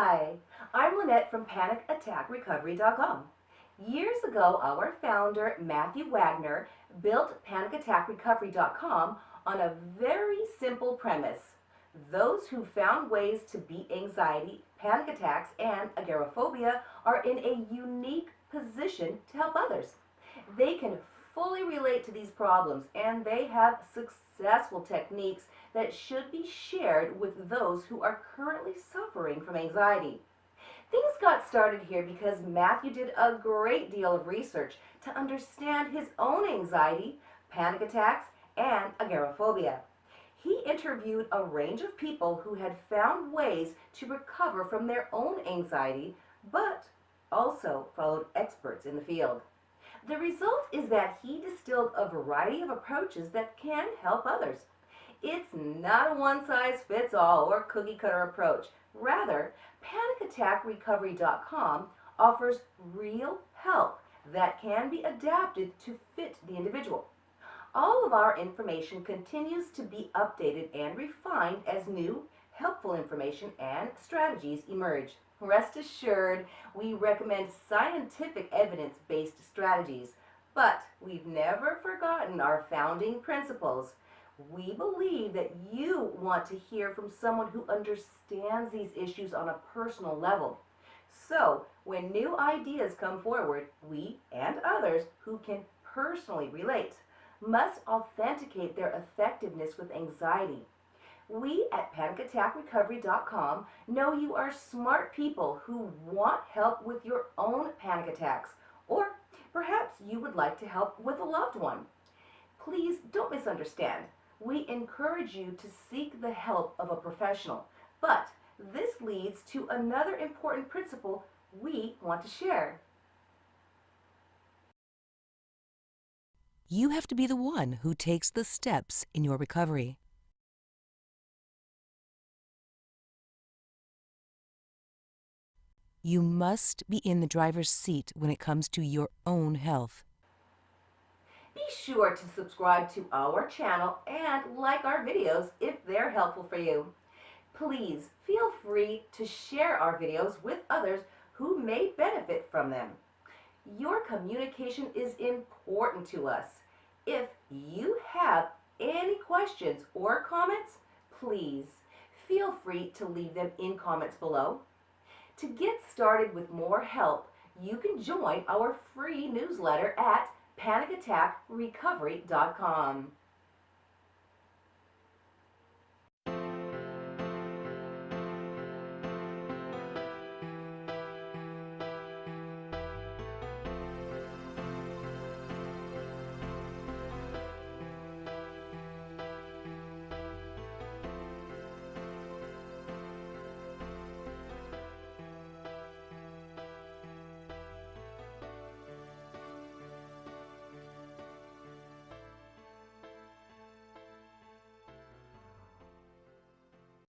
Hi, I'm Lynette from PanicAttackRecovery.com. Years ago, our founder, Matthew Wagner, built PanicAttackRecovery.com on a very simple premise. Those who found ways to beat anxiety, panic attacks, and agoraphobia are in a unique position to help others. They can fully relate to these problems and they have successful techniques that should be shared with those who are currently suffering from anxiety. Things got started here because Matthew did a great deal of research to understand his own anxiety, panic attacks, and agoraphobia. He interviewed a range of people who had found ways to recover from their own anxiety, but also followed experts in the field. The result is that he distilled a variety of approaches that can help others. It's not a one-size-fits-all or cookie-cutter approach. Rather, PanicAttackRecovery.com offers real help that can be adapted to fit the individual. All of our information continues to be updated and refined as new, helpful information and strategies emerge. Rest assured, we recommend scientific evidence-based strategies, but we've never forgotten our founding principles. We believe that you want to hear from someone who understands these issues on a personal level. So, when new ideas come forward, we and others who can personally relate must authenticate their effectiveness with anxiety. We at PanicAttackRecovery.com know you are smart people who want help with your own panic attacks, or perhaps you would like to help with a loved one. Please don't misunderstand we encourage you to seek the help of a professional. But this leads to another important principle we want to share. You have to be the one who takes the steps in your recovery. You must be in the driver's seat when it comes to your own health. Be sure to subscribe to our channel and like our videos if they're helpful for you. Please feel free to share our videos with others who may benefit from them. Your communication is important to us. If you have any questions or comments, please feel free to leave them in comments below. To get started with more help, you can join our free newsletter at panicattackrecovery.com.